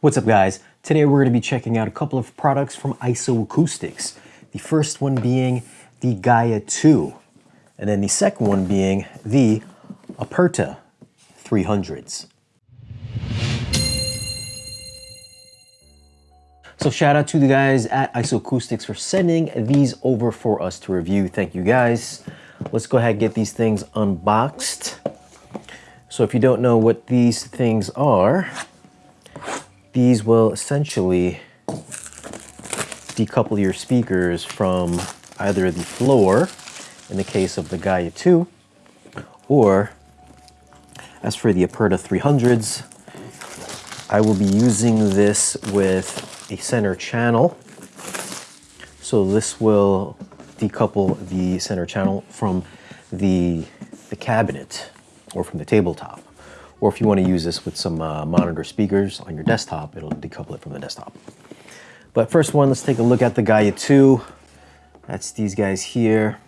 What's up guys? Today we're going to be checking out a couple of products from Isoacoustics. The first one being the Gaia 2 and then the second one being the Aperta 300s. So shout out to the guys at Isoacoustics for sending these over for us to review. Thank you guys. Let's go ahead and get these things unboxed. So if you don't know what these things are, these will essentially decouple your speakers from either the floor, in the case of the Gaia 2, or as for the Aperta 300s, I will be using this with a center channel. So this will decouple the center channel from the, the cabinet or from the tabletop. Or if you want to use this with some uh, monitor speakers on your desktop, it'll decouple it from the desktop. But first one, let's take a look at the Gaia 2. That's these guys here.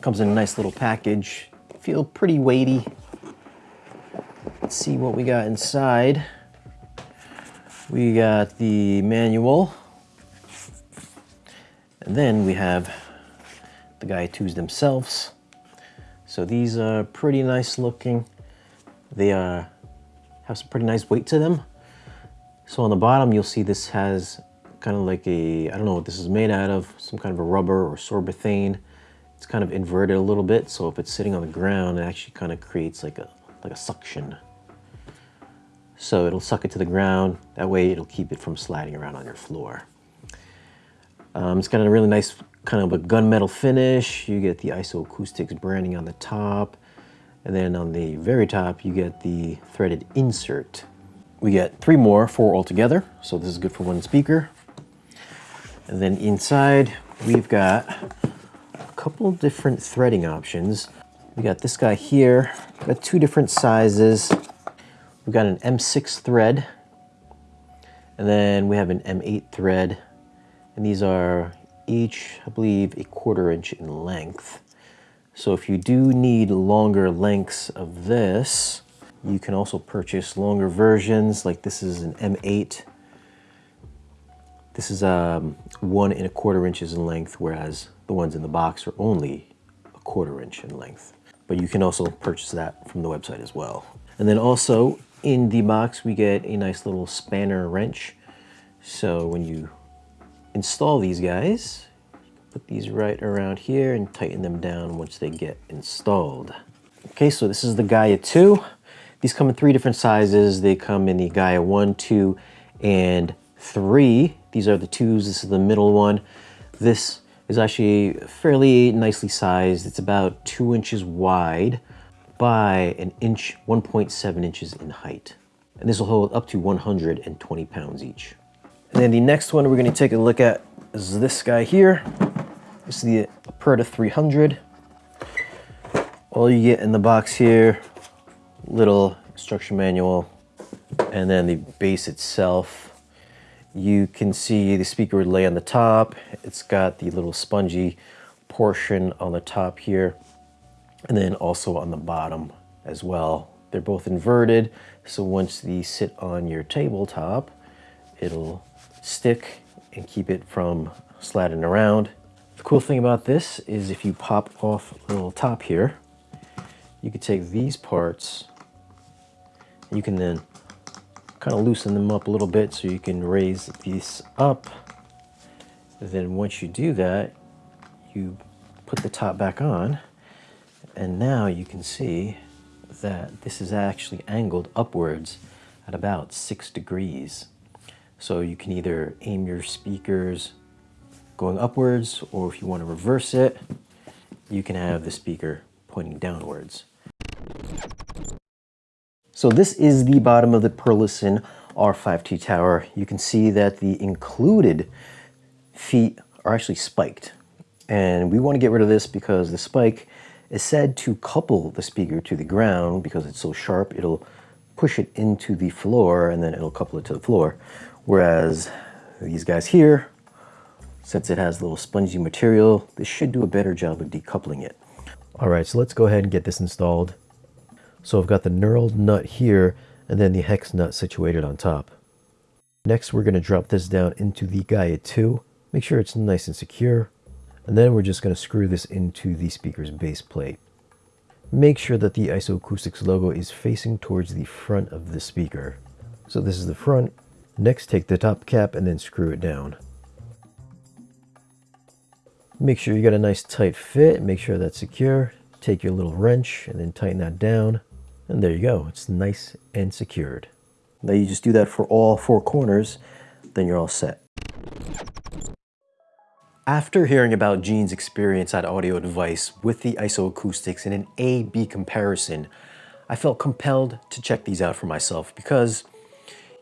Comes in a nice little package. Feel pretty weighty. Let's see what we got inside. We got the manual. And then we have the Gaia 2s themselves. So these are pretty nice looking. They uh, have some pretty nice weight to them. So on the bottom, you'll see this has kind of like a, I don't know what this is made out of, some kind of a rubber or sorbothane. It's kind of inverted a little bit, so if it's sitting on the ground, it actually kind of creates like a, like a suction. So it'll suck it to the ground. That way it'll keep it from sliding around on your floor. Um, it's got a really nice kind of a gunmetal finish. You get the Isoacoustics branding on the top. And then on the very top, you get the threaded insert. We get three more, four altogether. So this is good for one speaker. And then inside, we've got a couple different threading options. We got this guy here, we've got two different sizes. We've got an M6 thread, and then we have an M8 thread. And these are each, I believe, a quarter inch in length. So if you do need longer lengths of this, you can also purchase longer versions, like this is an M8. This is um, one and a quarter inches in length, whereas the ones in the box are only a quarter inch in length. But you can also purchase that from the website as well. And then also in the box, we get a nice little spanner wrench. So when you install these guys, put these right around here and tighten them down once they get installed. Okay, so this is the Gaia 2. These come in three different sizes. They come in the Gaia 1, 2, and 3. These are the 2s. This is the middle one. This is actually fairly nicely sized. It's about 2 inches wide by an inch, 1.7 inches in height. And this will hold up to 120 pounds each. And then the next one we're going to take a look at is this guy here. Is the Aperta 300. All you get in the box here, little instruction manual, and then the base itself. You can see the speaker would lay on the top. It's got the little spongy portion on the top here, and then also on the bottom as well. They're both inverted, so once these sit on your tabletop, it'll stick and keep it from sliding around. The cool thing about this is if you pop off a little top here, you can take these parts, you can then kind of loosen them up a little bit so you can raise these up. And then once you do that, you put the top back on, and now you can see that this is actually angled upwards at about six degrees. So you can either aim your speakers going upwards, or if you want to reverse it, you can have the speaker pointing downwards. So this is the bottom of the Perlisten R5T tower. You can see that the included feet are actually spiked. And we want to get rid of this because the spike is said to couple the speaker to the ground because it's so sharp, it'll push it into the floor and then it'll couple it to the floor. Whereas these guys here since it has little spongy material, this should do a better job of decoupling it. All right, so let's go ahead and get this installed. So I've got the knurled nut here and then the hex nut situated on top. Next, we're going to drop this down into the Gaia 2. Make sure it's nice and secure. And then we're just going to screw this into the speaker's base plate. Make sure that the IsoAcoustics logo is facing towards the front of the speaker. So this is the front. Next, take the top cap and then screw it down. Make sure you got a nice tight fit. Make sure that's secure. Take your little wrench and then tighten that down. And there you go. It's nice and secured. Now you just do that for all four corners, then you're all set. After hearing about Gene's experience at Audio Advice with the IsoAcoustics in an A-B comparison, I felt compelled to check these out for myself because,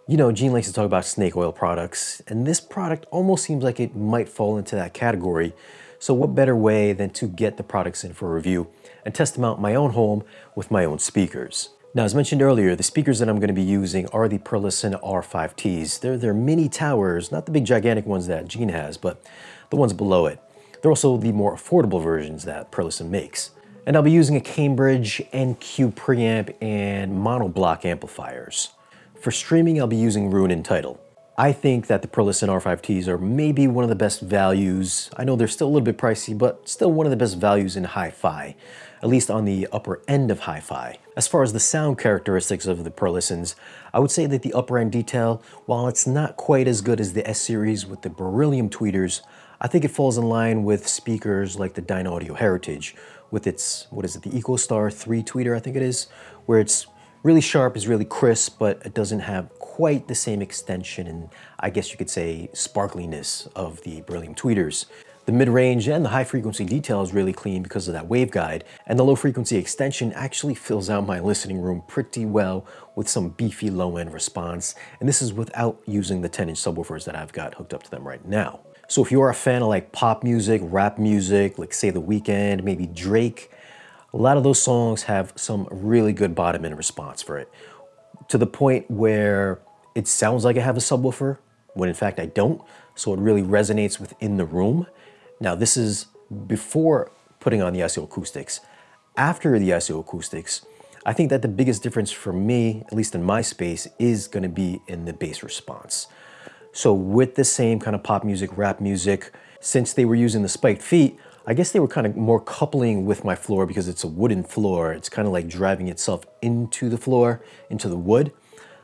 you know, Gene likes to talk about snake oil products, and this product almost seems like it might fall into that category. So what better way than to get the products in for review and test them out in my own home with my own speakers. Now, as mentioned earlier, the speakers that I'm going to be using are the Perlisten R5Ts. They're, they're mini towers, not the big gigantic ones that Gene has, but the ones below it. They're also the more affordable versions that Perlisten makes. And I'll be using a Cambridge NQ preamp and monoblock amplifiers. For streaming, I'll be using Roon and Tidal. I think that the Perlisten R5Ts are maybe one of the best values. I know they're still a little bit pricey, but still one of the best values in hi-fi, at least on the upper end of hi-fi. As far as the sound characteristics of the Perlistens, I would say that the upper end detail, while it's not quite as good as the S-series with the beryllium tweeters, I think it falls in line with speakers like the Dynaudio Heritage with its, what is it, the Esotar 3 tweeter, I think it is, where it's really sharp, is really crisp, but it doesn't have quite the same extension and I guess you could say sparkliness of the beryllium tweeters. The mid-range and the high frequency detail is really clean because of that waveguide, and the low frequency extension actually fills out my listening room pretty well with some beefy low-end response, and this is without using the 10-inch subwoofers that I've got hooked up to them right now. So if you are a fan of like pop music, rap music, like say The Weeknd, maybe Drake, a lot of those songs have some really good bottom end response for it, to the point where it sounds like I have a subwoofer when in fact I don't, so it really resonates within the room. Now this is before putting on the ISO acoustics. After the ISO acoustics, I think that the biggest difference for me, at least in my space, is gonna be in the bass response. So with the same kind of pop music, rap music, since they were using the spiked feet, I guess they were kind of more coupling with my floor because it's a wooden floor. It's kind of like driving itself into the floor, into the wood.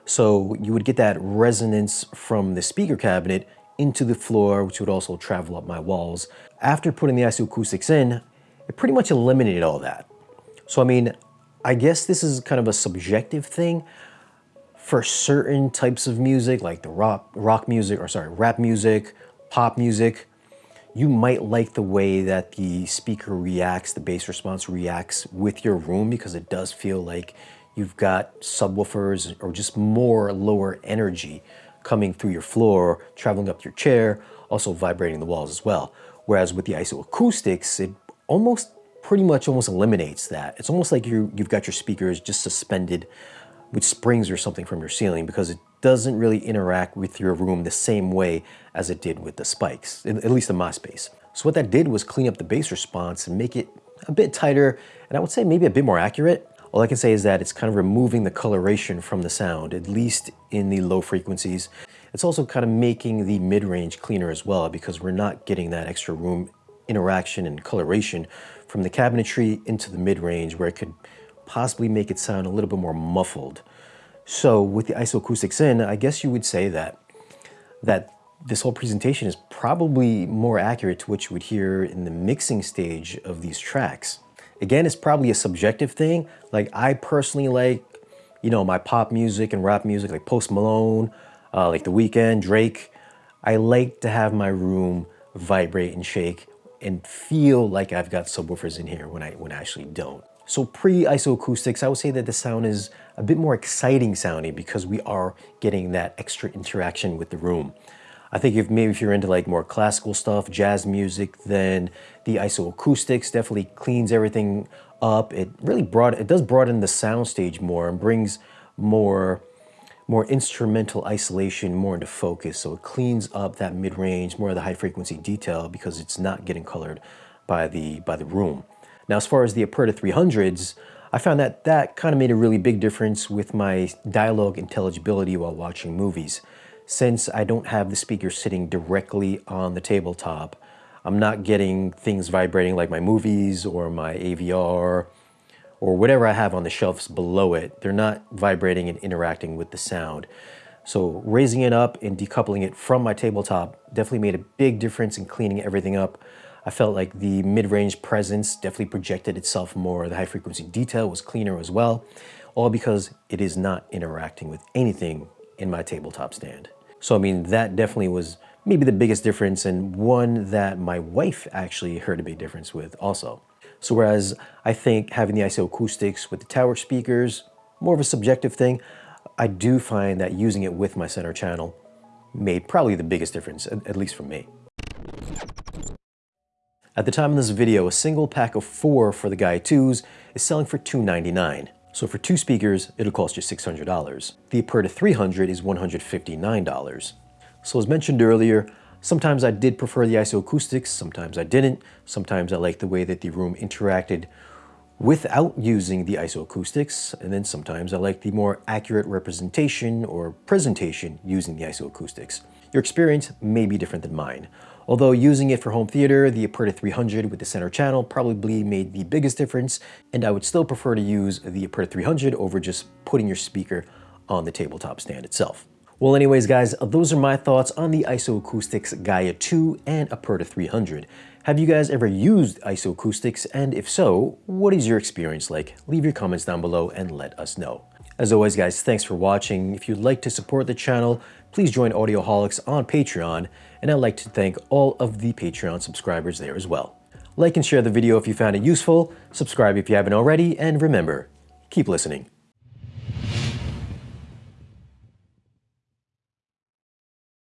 So you would get that resonance from the speaker cabinet into the floor, which would also travel up my walls. After putting the IsoAcoustics in, it pretty much eliminated all that. So I mean, I guess this is kind of a subjective thing. For certain types of music, like the rock, rock music, or sorry, rap music, pop music, you might like the way that the speaker reacts, the bass response reacts with your room because it does feel like you've got subwoofers or just more lower energy coming through your floor, traveling up your chair, also vibrating the walls as well. Whereas with the IsoAcoustics, it almost pretty much almost eliminates that. It's almost like you, you've got your speakers just suspended with springs or something from your ceiling because it doesn't really interact with your room the same way as it did with the spikes, at least in my space. So what that did was clean up the bass response and make it a bit tighter, and I would say maybe a bit more accurate. All I can say is that it's kind of removing the coloration from the sound, at least in the low frequencies. It's also kind of making the mid-range cleaner as well because we're not getting that extra room interaction and coloration from the cabinetry into the mid-range where it could possibly make it sound a little bit more muffled. So with the IsoAcoustics in, I guess you would say that that this whole presentation is probably more accurate to what you would hear in the mixing stage of these tracks. Again, it's probably a subjective thing. Like I personally like, you know, my pop music and rap music, like Post Malone, uh, like The Weeknd, Drake. I like to have my room vibrate and shake and feel like I've got subwoofers in here when I, when I actually don't. So pre-isoacoustics, I would say that the sound is a bit more exciting sounding because we are getting that extra interaction with the room. I think if maybe if you're into like more classical stuff, jazz music, then the IsoAcoustics definitely cleans everything up. It really broad it does broaden the soundstage more and brings more more instrumental isolation more into focus. So it cleans up that mid-range, more of the high frequency detail because it's not getting colored by the by the room. Now, as far as the Aperta 300s, I found that that kind of made a really big difference with my dialogue intelligibility while watching movies. since I don't have the speaker sitting directly on the tabletop, I'm not getting things vibrating like my movies or my AVR or whatever I have on the shelves below it. They're not vibrating and interacting with the sound. So raising it up and decoupling it from my tabletop definitely made a big difference in cleaning everything up. I felt like the mid-range presence definitely projected itself more. The high frequency detail was cleaner as well, all because it is not interacting with anything in my tabletop stand. So I mean, that definitely was maybe the biggest difference and one that my wife actually heard a big difference with also. So whereas I think having the ISO acoustics with the tower speakers, more of a subjective thing, I do find that using it with my center channel made probably the biggest difference, at least for me. At the time of this video, a single pack of four for the Gaia 2s is selling for 299. So for two speakers, it'll cost you $600. The Aperta 300 is $159. So as mentioned earlier, sometimes I did prefer the ISO acoustics, sometimes I didn't. Sometimes I liked the way that the room interacted without using the isoacoustics, and then sometimes I like the more accurate representation or presentation using the isoacoustics. Your experience may be different than mine. Although using it for home theater, the Aperta 300 with the center channel probably made the biggest difference, and I would still prefer to use the Aperta 300 over just putting your speaker on the tabletop stand itself. Well anyways guys, those are my thoughts on the IsoAcoustics Gaia 2 and Aperta 300. Have you guys ever used isoacoustics? And if so, what is your experience like? Leave your comments down below and let us know. As always guys, thanks for watching. If you'd like to support the channel, please join Audioholics on Patreon, and I'd like to thank all of the Patreon subscribers there as well. Like and share the video if you found it useful, subscribe if you haven't already, and remember, keep listening.